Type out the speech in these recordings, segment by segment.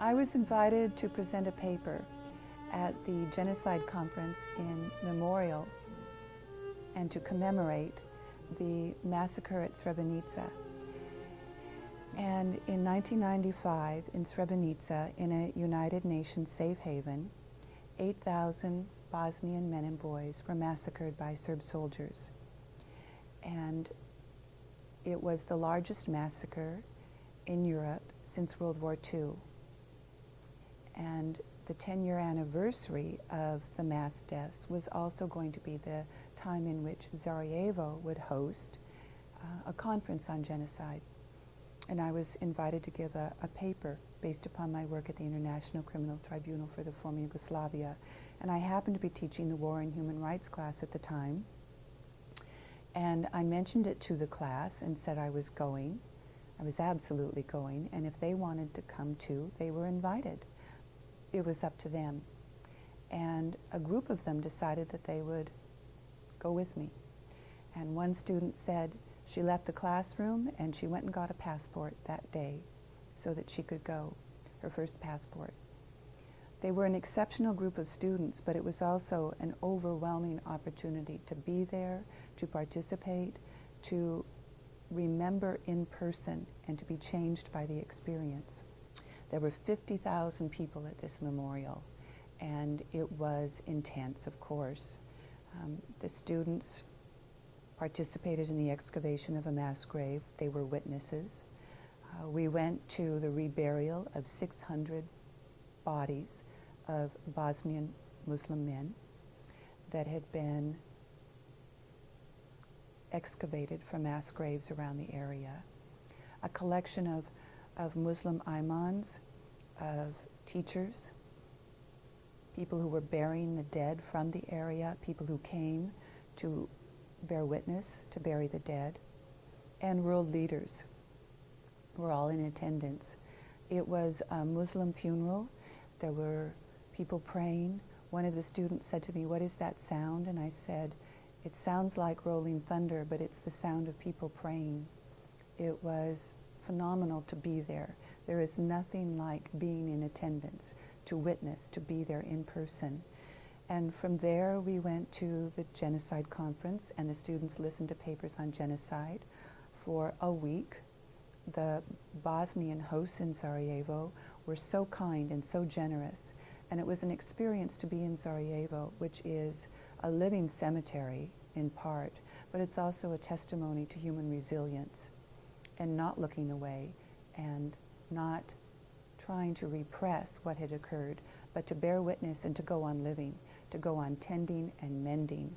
I was invited to present a paper at the Genocide Conference in Memorial and to commemorate the massacre at Srebrenica. And in 1995, in Srebrenica, in a United Nations safe haven, 8,000 Bosnian men and boys were massacred by Serb soldiers. And it was the largest massacre in Europe since World War II. The 10-year anniversary of the mass deaths was also going to be the time in which Sarajevo would host uh, a conference on genocide. And I was invited to give a, a, paper based upon my work at the International Criminal Tribunal for the former Yugoslavia. And I happened to be teaching the War and Human Rights class at the time. And I mentioned it to the class and said I was going. I was absolutely going. And if they wanted to come too, they were invited. It was up to them. And a group of them decided that they would go with me. And one student said she left the classroom and she went and got a passport that day so that she could go, her first passport. They were an exceptional group of students, but it was also an overwhelming opportunity to be there, to participate, to remember in person, and to be changed by the experience. There were 50,000 people at this memorial, and it was intense, of course. Um, the students participated in the excavation of a mass grave. They were witnesses. Uh, we went to the reburial of 600 bodies of Bosnian Muslim men that had been excavated from mass graves around the area. A collection of, of Muslim imams, of teachers, people who were burying the dead from the area, people who came to bear witness, to bury the dead, and world leaders were all in attendance. It was a Muslim funeral. There were people praying. One of the students said to me, what is that sound? And I said, it sounds like rolling thunder, but it's the sound of people praying. It was phenomenal to be there. There is nothing like being in attendance, to witness, to be there in person. And from there, we went to the Genocide Conference, and the students listened to papers on genocide for a week. The Bosnian hosts in Sarajevo were so kind and so generous, and it was an experience to be in Sarajevo, which is a living cemetery in part, but it's also a testimony to human resilience and not looking away and not trying to repress what had occurred, but to bear witness and to go on living to go on tending and mending.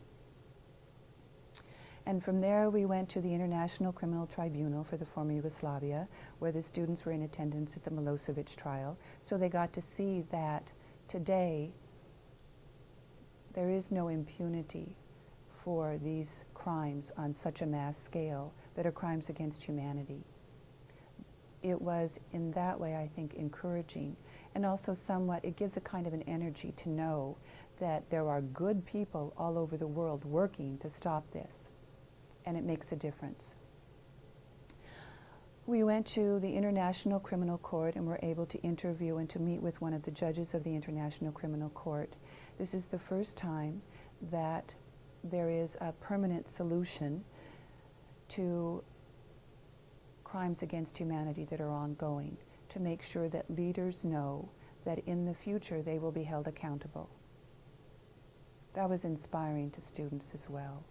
And from there we went to the International Criminal Tribunal for the former Yugoslavia, where the students were in attendance at the Milosevic trial. So they got to see that today there is no impunity for these crimes on such a mass scale that are crimes against humanity. It was in that way, I think, encouraging and also somewhat, it gives a kind of an energy to know that there are good people all over the world working to stop this, and it makes a difference. We went to the International Criminal Court and were able to interview and to meet with one of the judges of the International Criminal Court. This is the first time that there is a permanent solution to crimes against humanity that are ongoing, to make sure that leaders know that in the future they will be held accountable that was inspiring to students as well.